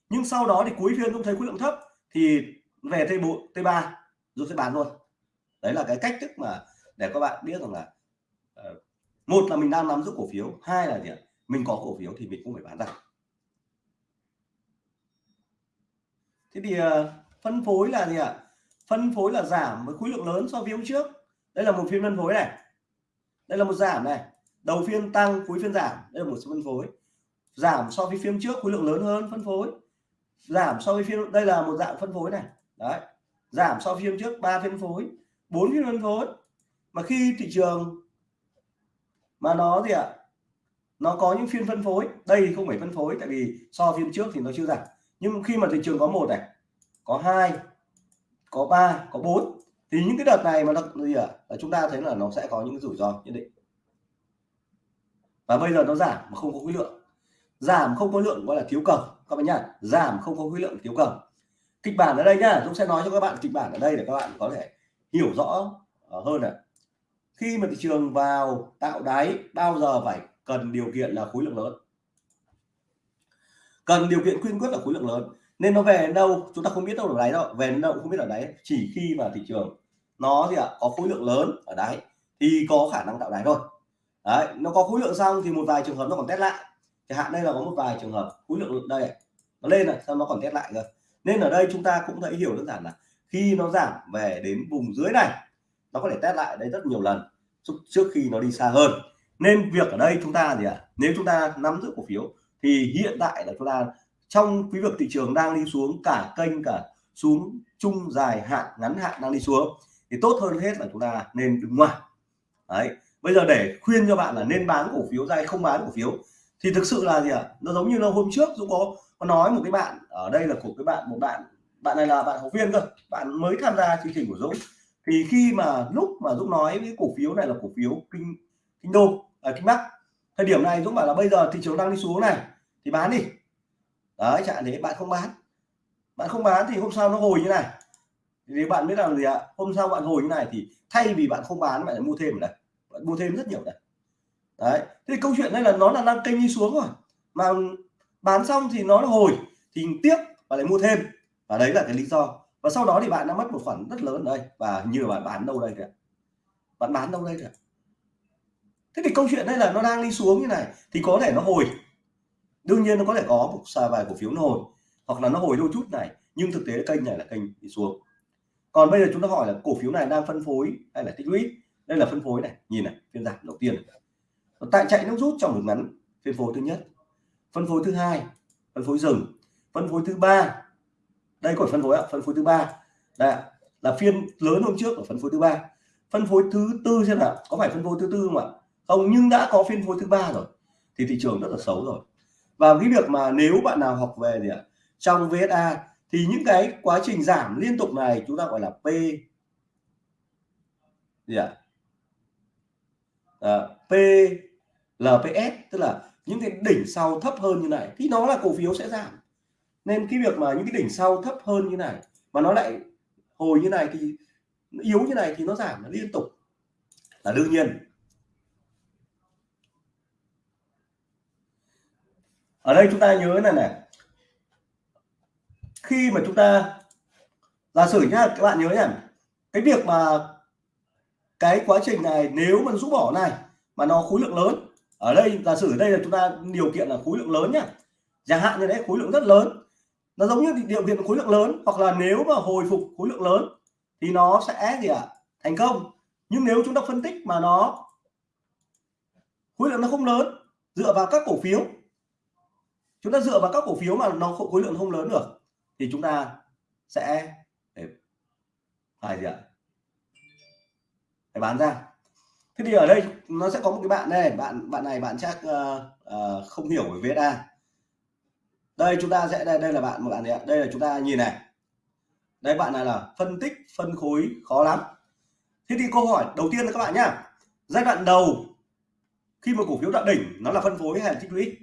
nhưng sau đó thì cuối phiên Dũng thấy khối lượng thấp thì về T4 T3 Dũng sẽ bán luôn. Đấy là cái cách thức mà để các bạn biết rằng là ờ, một là mình đang nắm giữ cổ phiếu, hai là gì ạ? Mình có cổ phiếu thì mình cũng phải bán ra. Thế thì ờ, phân phối là gì ạ? Phân phối là giảm với khối lượng lớn so với hôm trước. Đây là một phiên phân phối này. Đây là một giảm này. Đầu phiên tăng, cuối phiên giảm. Đây là một số phân phối. Giảm so với phiên trước, khối lượng lớn hơn, phân phối. Giảm so với phiên đây là một dạng phân phối này. Đấy. Giảm so với phiên trước, ba phiên phối. Bốn phiên phân phối. Mà khi thị trường mà nó gì ạ? Nó có những phiên phân phối. Đây thì không phải phân phối, tại vì so phiên trước thì nó chưa giảm nhưng khi mà thị trường có một này có hai có ba, có bốn thì những cái đợt này mà nó gì à là chúng ta thấy là nó sẽ có những rủi ro nhất định. Và bây giờ nó giảm mà không có khối lượng. Giảm không có lượng gọi là thiếu cầu các bạn nhá giảm không có khối lượng thiếu cầu kịch bản ở đây nhá Dũng sẽ nói cho các bạn kịch bản ở đây để các bạn có thể hiểu rõ ờ, hơn này. Khi mà thị trường vào tạo đáy bao giờ phải cần điều kiện là khối lượng lớn? Cần điều kiện quyên quyết là khối lượng lớn. Nên nó về đến đâu chúng ta không biết đâu ở đáy đâu. Về đến đâu cũng không biết ở đáy chỉ khi mà thị trường nó gì ạ à, có khối lượng lớn ở đáy thì có khả năng tạo đáy thôi. Đấy nó có khối lượng xong thì một vài trường hợp nó còn test lại. Chẳng hạn đây là có một vài trường hợp khối lượng đây nó lên này sao nó còn test lại rồi nên ở đây chúng ta cũng thấy hiểu đơn giản là khi nó giảm về đến vùng dưới này nó có thể test lại đây rất nhiều lần trước khi nó đi xa hơn. Nên việc ở đây chúng ta gì ạ à, nếu chúng ta nắm giữ cổ phiếu thì hiện tại là chúng ta trong quý vực thị trường đang đi xuống, cả kênh cả xuống chung dài hạn, ngắn hạn đang đi xuống, thì tốt hơn hết là chúng ta nên đứng ngoài. Đấy, bây giờ để khuyên cho bạn là nên bán cổ phiếu ra hay không bán cổ phiếu, thì thực sự là gì ạ? Nó giống như là hôm trước Dũng có có nói một cái bạn, ở đây là của cái bạn, một bạn bạn này là bạn học viên cơ, bạn mới tham gia chương trình của Dũng. Thì khi mà lúc mà Dũng nói cái cổ phiếu này là cổ phiếu kinh kinh đô ở kinh bắc thời điểm này Dũng bảo là bây giờ thị trường đang đi xuống này, thì bán đi. Đấy chẳng thế bạn không bán. Bạn không bán thì hôm sau nó hồi như này. Thì bạn biết làm gì ạ? Hôm sau bạn hồi như này thì thay vì bạn không bán, bạn lại mua thêm ở đây. Bạn mua thêm rất nhiều đây. Đấy thì câu chuyện đây là nó là đang kênh đi xuống rồi. Mà bán xong thì nó hồi, thì tiếc và lại mua thêm. Và đấy là cái lý do. Và sau đó thì bạn đã mất một khoản rất lớn ở đây. Và như là bạn bán đâu đây kìa. Bạn bán đâu đây kìa? Thế thì câu chuyện đây là nó đang đi xuống như này, thì có thể nó hồi. Đương nhiên nó có thể có một xà vài cổ phiếu nó hồi, hoặc là nó hồi đôi chút này, nhưng thực tế kênh này là kênh đi xuống. Còn bây giờ chúng ta hỏi là cổ phiếu này đang phân phối hay là tích lũy? Đây là phân phối này, nhìn này, phiên giảm đầu tiên tại chạy nước rút trong một ngắn phân phối thứ nhất, phân phối thứ hai, phân phối dừng, phân phối thứ ba. Đây có phân phối ạ, phân phối thứ ba. Đây là phiên lớn hôm trước ở phân phối thứ ba. Phân phối thứ tư xem nào, có phải phân phối thứ tư không ạ? Không nhưng đã có phiên phối thứ ba rồi thì thị trường rất là xấu rồi. Và cái việc mà nếu bạn nào học về gì ạ trong VSA thì những cái quá trình giảm liên tục này chúng ta gọi là P gì ạ? À, P LPS tức là những cái đỉnh sau thấp hơn như này thì nó là cổ phiếu sẽ giảm. Nên cái việc mà những cái đỉnh sau thấp hơn như này mà nó lại hồi như này thì yếu như này thì nó giảm nó liên tục. Là đương nhiên. Ở đây chúng ta nhớ này này, khi mà chúng ta, giả sử nhá, các bạn nhớ nhá, cái việc mà cái quá trình này nếu mà rũ bỏ này mà nó khối lượng lớn, ở đây, giả sử đây là chúng ta điều kiện là khối lượng lớn nhá, chẳng hạn như đấy, khối lượng rất lớn, nó giống như điều kiện khối lượng lớn, hoặc là nếu mà hồi phục khối lượng lớn thì nó sẽ gì ạ à? thành công nhưng nếu chúng ta phân tích mà nó, khối lượng nó không lớn, dựa vào các cổ phiếu chúng ta dựa vào các cổ phiếu mà nó khối lượng không lớn được thì chúng ta sẽ phải gì ạ? Phải bán ra. Thế thì ở đây nó sẽ có một cái bạn này bạn bạn này bạn chắc uh, uh, không hiểu về VSA đây chúng ta sẽ đây đây là bạn một bạn này đây là chúng ta nhìn này. Đây bạn này là phân tích phân khối khó lắm. Thế thì câu hỏi đầu tiên là các bạn nhá. Giai đoạn đầu khi mà cổ phiếu đạt đỉnh nó là phân phối hay là tích lũy?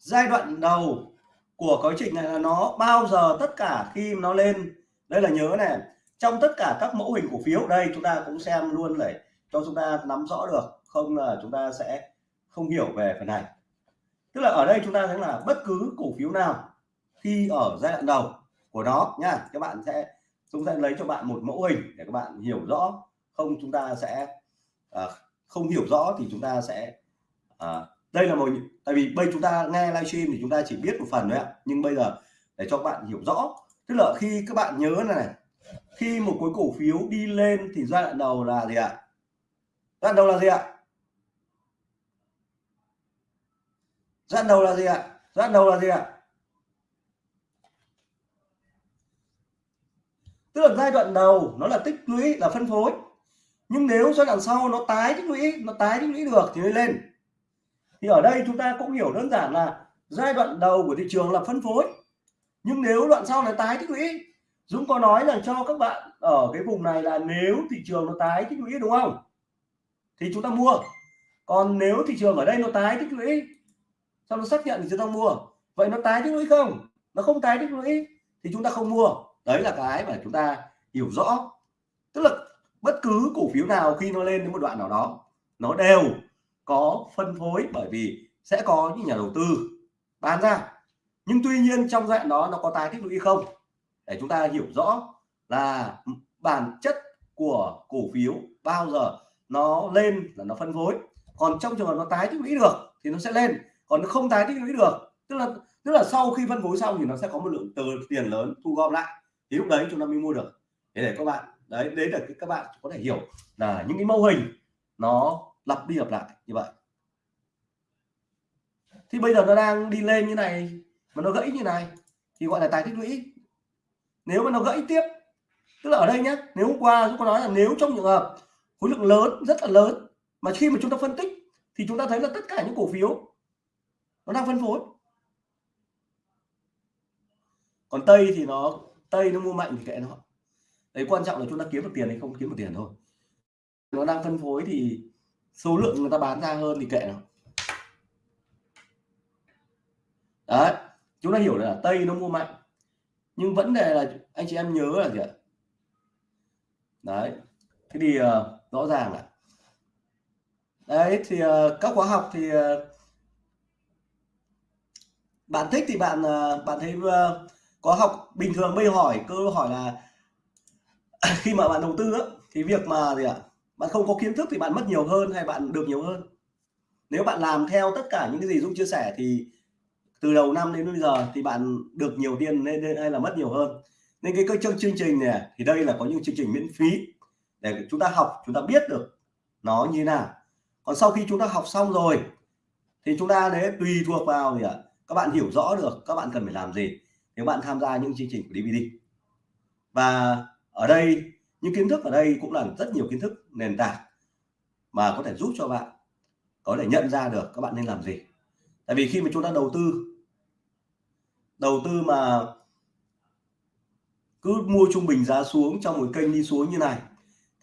Giai đoạn đầu của quá trình này là nó bao giờ tất cả khi nó lên. Đây là nhớ này trong tất cả các mẫu hình cổ phiếu đây chúng ta cũng xem luôn để cho chúng ta nắm rõ được không là chúng ta sẽ không hiểu về phần này. Tức là ở đây chúng ta thấy là bất cứ cổ phiếu nào khi ở giai đoạn đầu của nó nha các bạn sẽ chúng ta lấy cho bạn một mẫu hình để các bạn hiểu rõ. Không chúng ta sẽ à, không hiểu rõ thì chúng ta sẽ à, đây là một tại vì bây chúng ta nghe livestream thì chúng ta chỉ biết một phần thôi ạ, nhưng bây giờ để cho các bạn hiểu rõ. Tức là khi các bạn nhớ này khi một khối cổ phiếu đi lên thì giai đoạn đầu là gì ạ? Giai đoạn đầu là gì ạ? Giai đoạn đầu là gì ạ? Giai đoạn đầu là gì ạ? Tức là giai đoạn đầu nó là tích lũy, là phân phối. Nhưng nếu giai đoạn sau nó tái tích lũy, nó tái tích lũy được thì mới lên thì ở đây chúng ta cũng hiểu đơn giản là giai đoạn đầu của thị trường là phân phối. Nhưng nếu đoạn sau là tái tích lũy, Dũng có nói là cho các bạn ở cái vùng này là nếu thị trường nó tái tích lũy, đúng không? Thì chúng ta mua. Còn nếu thị trường ở đây nó tái tích lũy sau nó xác nhận thì chúng ta mua? Vậy nó tái tích lũy không? Nó không tái tích lũy thì chúng ta không mua. Đấy là cái mà chúng ta hiểu rõ. Tức là bất cứ cổ phiếu nào khi nó lên đến một đoạn nào đó, nó đều có phân phối bởi vì sẽ có những nhà đầu tư bán ra. Nhưng tuy nhiên trong dạng đó nó có tái tích lũy không? Để chúng ta hiểu rõ là bản chất của cổ phiếu bao giờ nó lên là nó phân phối. Còn trong trường hợp nó tái tích lũy được thì nó sẽ lên. Còn nó không tái tích lũy được, tức là tức là sau khi phân phối xong thì nó sẽ có một lượng từ tiền lớn thu gom lại. Thì lúc đấy chúng ta mới mua được. Thế để các bạn, đấy đấy là các bạn có thể hiểu là những cái mô hình nó lặp đi lặp lại như vậy. Thì bây giờ nó đang đi lên như này, mà nó gãy như này, thì gọi là tài tích lũy. Nếu mà nó gãy tiếp, tức là ở đây nhé nếu hôm qua chúng có nói là nếu trong trường hợp khối lượng lớn, rất là lớn, mà khi mà chúng ta phân tích, thì chúng ta thấy là tất cả những cổ phiếu nó đang phân phối. Còn tây thì nó, tây nó mua mạnh thì kệ nó. Đấy, quan trọng là chúng ta kiếm được tiền hay không kiếm được tiền thôi. Nó đang phân phối thì số lượng người ta bán ra hơn thì kệ nó. Đấy chúng ta hiểu là tây nó mua mạnh nhưng vấn đề là anh chị em nhớ là gì ạ? Đấy thế thì uh, rõ ràng là đấy thì uh, các khóa học thì uh, bạn thích thì bạn uh, bạn thấy uh, có học bình thường bây hỏi câu hỏi là [laughs] khi mà bạn đầu tư á, thì việc mà gì ạ? Bạn không có kiến thức thì bạn mất nhiều hơn hay bạn được nhiều hơn? Nếu bạn làm theo tất cả những cái gì Dũng chia sẻ thì từ đầu năm đến bây giờ thì bạn được nhiều tiền nên hay là mất nhiều hơn. Nên cái chương chương trình này à, thì đây là có những chương trình miễn phí để chúng ta học, chúng ta biết được nó như thế nào. Còn sau khi chúng ta học xong rồi thì chúng ta đấy tùy thuộc vào gì ạ? Các bạn hiểu rõ được các bạn cần phải làm gì nếu bạn tham gia những chương trình của DVD và ở đây những kiến thức ở đây cũng là rất nhiều kiến thức nền tảng mà có thể giúp cho bạn có thể nhận ra được các bạn nên làm gì. Tại vì khi mà chúng ta đầu tư đầu tư mà cứ mua trung bình giá xuống trong một kênh đi xuống như này,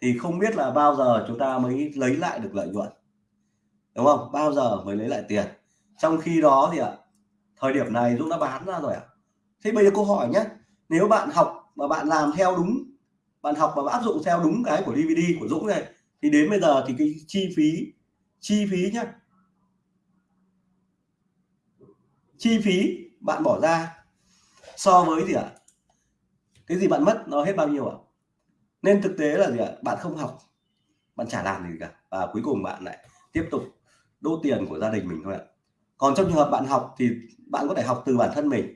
thì không biết là bao giờ chúng ta mới lấy lại được lợi nhuận, đúng không? Bao giờ mới lấy lại tiền? Trong khi đó thì ạ, thời điểm này Dũng đã bán ra rồi ạ. Thế bây giờ câu hỏi nhé, nếu bạn học mà bạn làm theo đúng bạn học và áp dụng theo đúng cái của DVD của Dũng này, thì đến bây giờ thì cái chi phí chi phí nhé chi phí bạn bỏ ra so với gì ạ? Cái gì bạn mất nó hết bao nhiêu ạ? Nên thực tế là gì ạ? Bạn không học, bạn chả làm gì cả. Và cuối cùng bạn lại tiếp tục đô tiền của gia đình mình thôi ạ. Còn trong trường hợp bạn học thì bạn có thể học từ bản thân mình.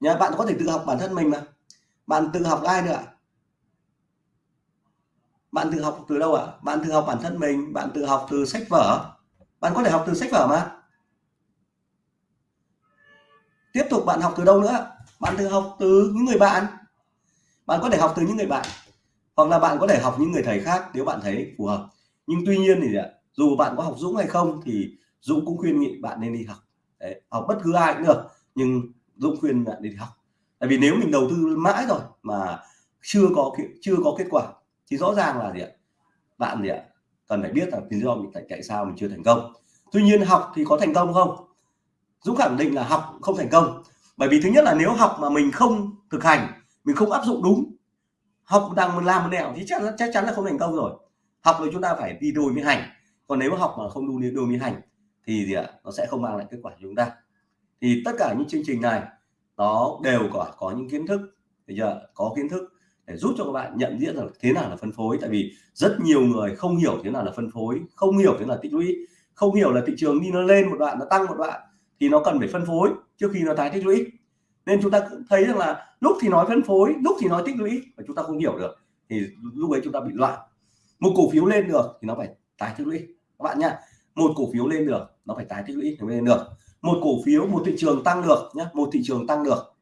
Nhá, bạn có thể tự học bản thân mình mà. Bạn tự học ai nữa ạ? Bạn tự học từ đâu ạ? Bạn tự học bản thân mình bạn tự học từ sách vở. Bạn có thể học từ sách vở mà. Tiếp tục bạn học từ đâu nữa? Bạn tự học từ những người bạn. Bạn có thể học từ những người bạn hoặc là bạn có thể học những người thầy khác nếu bạn thấy phù hợp. Nhưng tuy nhiên thì dù bạn có học Dũng hay không thì Dũng cũng khuyên nghị bạn nên đi học. Đấy, học bất cứ ai cũng được nhưng Dũng khuyên bạn nên đi học. Tại vì nếu mình đầu tư mãi rồi mà chưa có chưa có kết quả thì rõ ràng là gì ạ? Bạn gì ạ? Cần phải biết là lý do mình tại, tại sao mình chưa thành công. Tuy nhiên học thì có thành công không? Dũng khẳng định là học không thành công. Bởi vì thứ nhất là nếu học mà mình không thực hành mình không áp dụng đúng học đang làm một nẻo thì chắc chắc chắn là không thành công rồi. Học thì chúng ta phải đi đôi với hành. Còn nếu mà học mà không đi đôi với hành thì gì ạ? Nó sẽ không mang lại kết quả cho chúng ta. Thì tất cả những chương trình này nó đều có có những kiến thức bây giờ có kiến thức để giúp cho các bạn nhận diện rằng thế nào là phân phối. Tại vì rất nhiều người không hiểu thế nào là phân phối, không hiểu thế nào là tích lũy, không hiểu là thị trường đi nó lên một đoạn, nó tăng một đoạn thì nó cần phải phân phối trước khi nó tái tích lũy. Nên chúng ta thấy rằng là lúc thì nói phân phối, lúc thì nói tích lũy và chúng ta không hiểu được thì lúc ấy chúng ta bị loạn. Một cổ phiếu lên được thì nó phải tái tích lũy. Các bạn nhá, một cổ phiếu lên được, nó phải tái tích lũy thì mới lên được. Một cổ phiếu, một thị trường tăng được nhé một thị trường tăng được.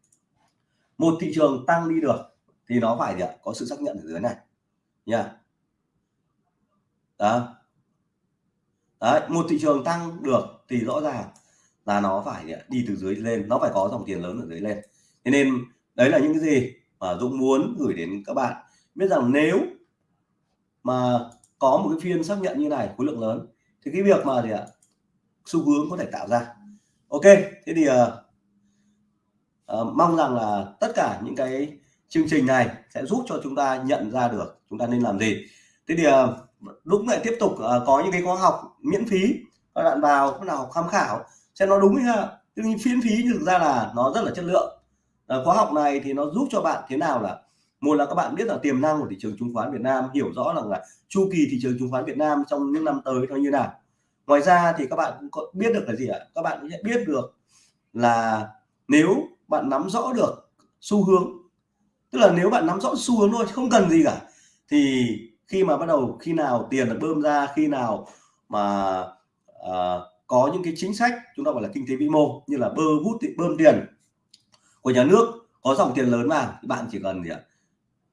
Một thị trường tăng đi được thì nó phải có sự xác nhận ở dưới này. Nha. Đó. Đấy một thị trường tăng được thì rõ ràng là nó phải đi từ dưới lên nó phải có dòng tiền lớn ở dưới lên. Thế nên đấy là những cái gì mà Dũng muốn gửi đến các bạn. Biết rằng nếu mà có một cái phiên xác nhận như này khối lượng lớn thì cái việc mà gì ạ? Xu hướng có thể tạo ra. Ok thế thì uh, uh, mong rằng là tất cả những cái chương trình này sẽ giúp cho chúng ta nhận ra được chúng ta nên làm gì. Thế thì ờ, đúng lại tiếp tục ờ, có những cái khóa học miễn phí. Các bạn vào, các nào học tham khảo, xem nó đúng hay Tuy nhiên phiên phí thực ra là nó rất là chất lượng. Ờ, khóa học này thì nó giúp cho bạn thế nào là, một là các bạn biết là tiềm năng của thị trường chứng khoán Việt Nam, hiểu rõ rằng là chu kỳ thị trường chứng khoán Việt Nam trong những năm tới nó như nào. Ngoài ra thì các bạn cũng có biết được là gì ạ? Các bạn sẽ biết được là nếu bạn nắm rõ được xu hướng tức là nếu bạn nắm rõ xu hướng thôi không cần gì cả. Thì khi mà bắt đầu khi nào tiền được bơm ra khi nào mà uh, có những cái chính sách chúng ta gọi là kinh tế vĩ mô như là bơ hút bơm tiền của nhà nước có dòng tiền lớn vào bạn chỉ cần gì ạ?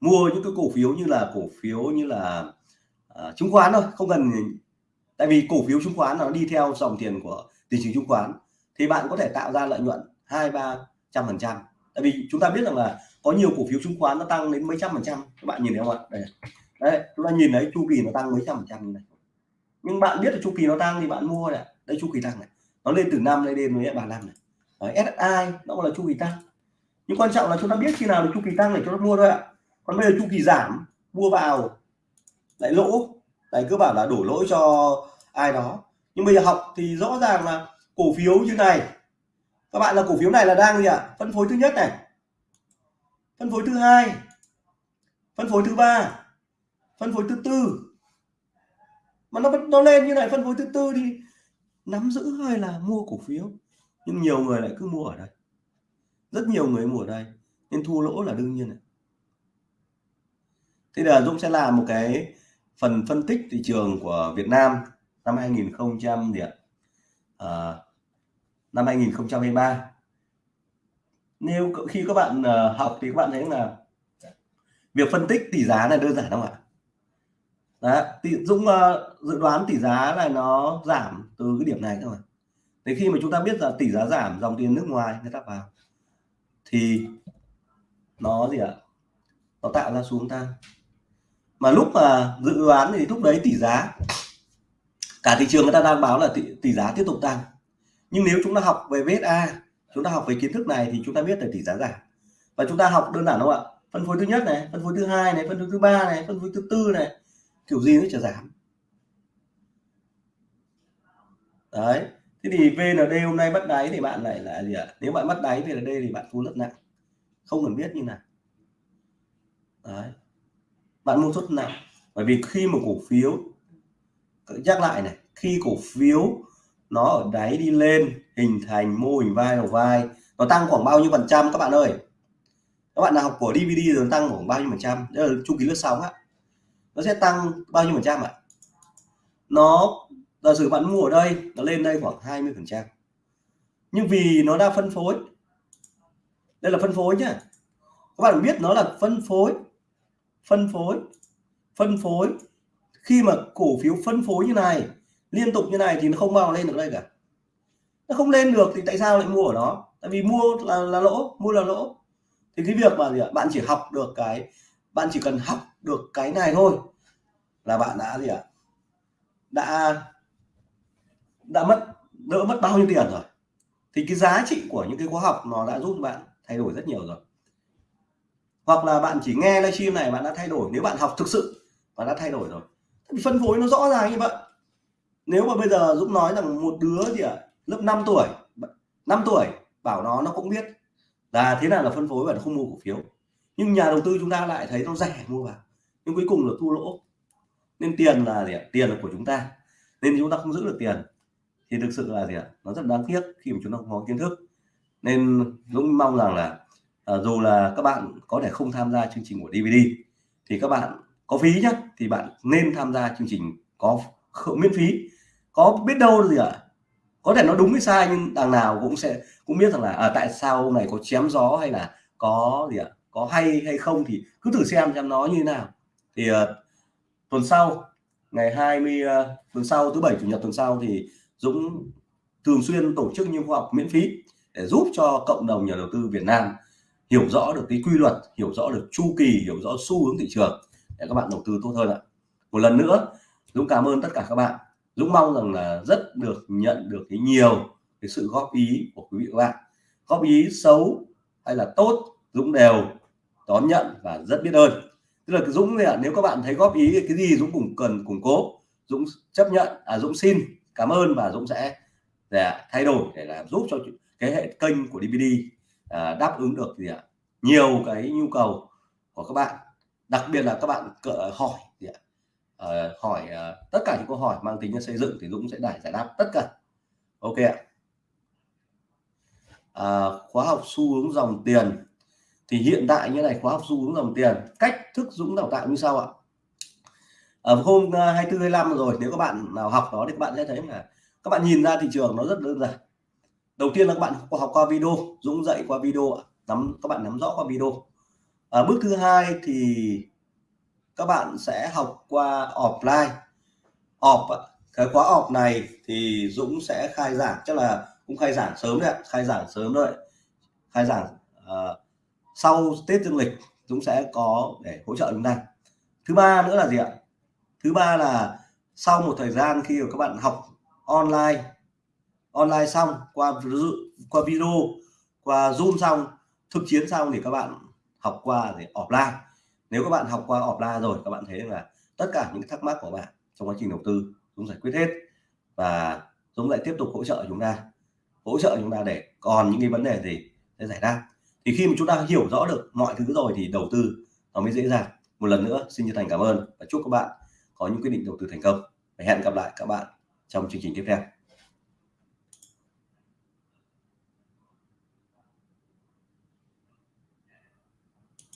Mua những cái cổ phiếu như là cổ phiếu như là uh, chứng khoán thôi không cần tại vì cổ phiếu chứng khoán nó đi theo dòng tiền của thị trường chứng khoán thì bạn có thể tạo ra lợi nhuận hai ba trăm phần trăm. Tại vì chúng ta biết rằng là có nhiều cổ phiếu chứng khoán nó tăng đến mấy trăm phần trăm. Các bạn nhìn thấy không ạ? Đây. Đấy chúng ta nhìn thấy chu kỳ nó tăng mấy trăm phần trăm như này. Nhưng bạn biết là chu kỳ nó tăng thì bạn mua này đây chu kỳ tăng này. Nó lên từ năm lên đến với bạn năm này. Đấy, SSI nó là chu kỳ tăng. Nhưng quan trọng là chúng ta biết khi nào được chu kỳ tăng để chúng ta mua thôi ạ. Còn bây giờ chu kỳ giảm mua vào lại lỗ. Đấy cứ bảo là đổ lỗi cho ai đó. Nhưng bây giờ học thì rõ ràng là cổ phiếu như này. Các bạn là cổ phiếu này là đang gì ạ? À? phân phối thứ nhất này phân phối thứ hai. Phân phối thứ ba. Phân phối thứ tư. Mà nó nó lên như này phân phối thứ tư thì nắm giữ hay là mua cổ phiếu? Nhưng nhiều người lại cứ mua ở đây. Rất nhiều người mua ở đây nên thua lỗ là đương nhiên này. thế là Dũng sẽ làm một cái phần phân tích thị trường của Việt Nam năm 2000 điểm à, năm 2023 nếu khi các bạn uh, học thì các bạn thấy là việc phân tích tỷ giá này đơn giản không ạ? Đấy, tỷ, Dũng uh, dự đoán tỷ giá này nó giảm từ cái điểm này các bạn. thế khi mà chúng ta biết là tỷ giá giảm dòng tiền nước ngoài người ta vào thì nó gì ạ? Nó tạo ra xuống tăng mà lúc mà dự đoán thì lúc đấy tỷ giá cả thị trường người ta đang báo là tỷ, tỷ giá tiếp tục tăng. Nhưng nếu chúng ta học về VSA chúng ta học về kiến thức này thì chúng ta biết về tỷ giá giảm. Và chúng ta học đơn giản không ạ? Phân phối thứ nhất này, phân phối thứ hai này, phân phối thứ ba này, phân phối thứ tư này. Kiểu gì nó chả giảm. Đấy. Thế thì VND hôm nay bắt đáy thì bạn lại là gì ạ? Nếu bạn bắt đáy VND thì bạn thu rất nặng. Không cần biết như nào. Đấy. Bạn mua suất nặng. Bởi vì khi một cổ phiếu nhắc lại này, khi cổ phiếu nó ở đáy đi lên hình thành mô hình vai đầu vai, nó tăng khoảng bao nhiêu phần trăm các bạn ơi? Các bạn nào học của DVD rồi tăng khoảng bao nhiêu phần trăm? Đây là chu kỳ lướt sóng á. Nó sẽ tăng bao nhiêu phần trăm ạ? Nó, giả sử bạn mua ở đây, nó lên đây khoảng 20 phần trăm. Nhưng vì nó đã phân phối, đây là phân phối nhá. Các bạn biết nó là phân phối phân phối phân phối. Khi mà cổ phiếu phân phối như này, liên tục như này thì nó không bao lên được đây cả nó không lên được thì tại sao lại mua ở đó? Tại vì mua là, là lỗ mua là lỗ. Thì cái việc mà gì ạ? Bạn chỉ học được cái bạn chỉ cần học được cái này thôi là bạn đã gì ạ? Đã đã mất đỡ mất bao nhiêu tiền rồi? Thì cái giá trị của những cái khóa học nó đã giúp bạn thay đổi rất nhiều rồi. Hoặc là bạn chỉ nghe livestream này bạn đã thay đổi. Nếu bạn học thực sự bạn đã thay đổi rồi. Phân phối nó rõ ràng như vậy. Nếu mà bây giờ Dũng nói rằng một đứa gì ạ? à, lớp 5 tuổi 5 tuổi bảo nó nó cũng biết. Là thế nào là phân phối và không mua cổ phiếu. Nhưng nhà đầu tư chúng ta lại thấy nó rẻ mua vào. Nhưng cuối cùng là thua lỗ. Nên tiền là gì ạ? Tiền là của chúng ta. Nên chúng ta không giữ được tiền. Thì thực sự là gì ạ? Nó rất đáng tiếc khi mà chúng ta không có kiến thức. Nên Dũng mong rằng là à, dù là các bạn có thể không tham gia chương trình của DVD thì các bạn có phí nhá thì bạn nên tham gia chương trình có miễn phí. Có biết đâu gì ạ? Có thể nó đúng hay sai nhưng đằng nào cũng sẽ cũng biết rằng là à, tại sao ông này có chém gió hay là có gì ạ? Có hay hay không thì cứ thử xem xem nó như thế nào. Thì uh, tuần sau ngày 20 uh, ờ, tuần sau thứ bảy chủ nhật tuần sau thì Dũng thường xuyên tổ chức những khóa học miễn phí để giúp cho cộng đồng nhà đầu tư Việt Nam hiểu rõ được cái quy luật hiểu rõ được chu kỳ hiểu rõ xu hướng thị trường để các bạn đầu tư tốt hơn ạ. Một lần nữa Dũng cảm ơn tất cả các bạn. Dũng mong rằng là rất được nhận được cái nhiều cái sự góp ý của quý vị các bạn. Góp ý xấu hay là tốt Dũng đều đón nhận và rất biết ơn. Tức là Dũng này nếu các bạn thấy góp ý cái gì Dũng cũng cần củng cố. Dũng chấp nhận à Dũng xin cảm ơn và Dũng sẽ để thay đổi để làm giúp cho cái hệ kênh của DVD à, đáp ứng được gì ạ nhiều cái nhu cầu của các bạn. Đặc biệt là các bạn cỡ hỏi gì ạ Ờ, hỏi uh, tất cả những câu hỏi mang tính xây dựng thì Dũng sẽ giải giải đáp tất cả. Ok ạ. À, khóa học xu hướng dòng tiền. Thì hiện tại như này khóa học xu hướng dòng tiền cách thức Dũng đào tạo như sau ạ. Ở hôm 24 25 rồi nếu các bạn nào học đó thì các bạn sẽ thấy là các bạn nhìn ra thị trường nó rất đơn giản. Đầu tiên là các bạn học qua video Dũng dạy qua video nắm các bạn nắm rõ qua video. À, bước thứ hai thì các bạn sẽ học qua offline. Off cái khóa off này thì Dũng sẽ khai giảng chắc là cũng khai giảng sớm đấy khai giảng sớm đấy khai giảng uh, sau Tết dương lịch Dũng sẽ có để hỗ trợ chúng ta thứ ba nữa là gì ạ? Thứ ba là sau một thời gian khi các bạn học online online xong qua qua video qua zoom xong thực chiến xong thì các bạn học qua thì offline nếu các bạn học qua offline rồi, các bạn thấy là tất cả những thắc mắc của bạn trong quá trình đầu tư, Dũng giải quyết hết và Dũng lại tiếp tục hỗ trợ chúng ta. Hỗ trợ chúng ta để còn những cái vấn đề gì để giải đáp thì khi mà chúng ta hiểu rõ được mọi thứ rồi thì đầu tư nó mới dễ dàng. Một lần nữa, xin chân thành cảm ơn và chúc các bạn có những quyết định đầu tư thành công. Và hẹn gặp lại các bạn trong chương trình tiếp theo.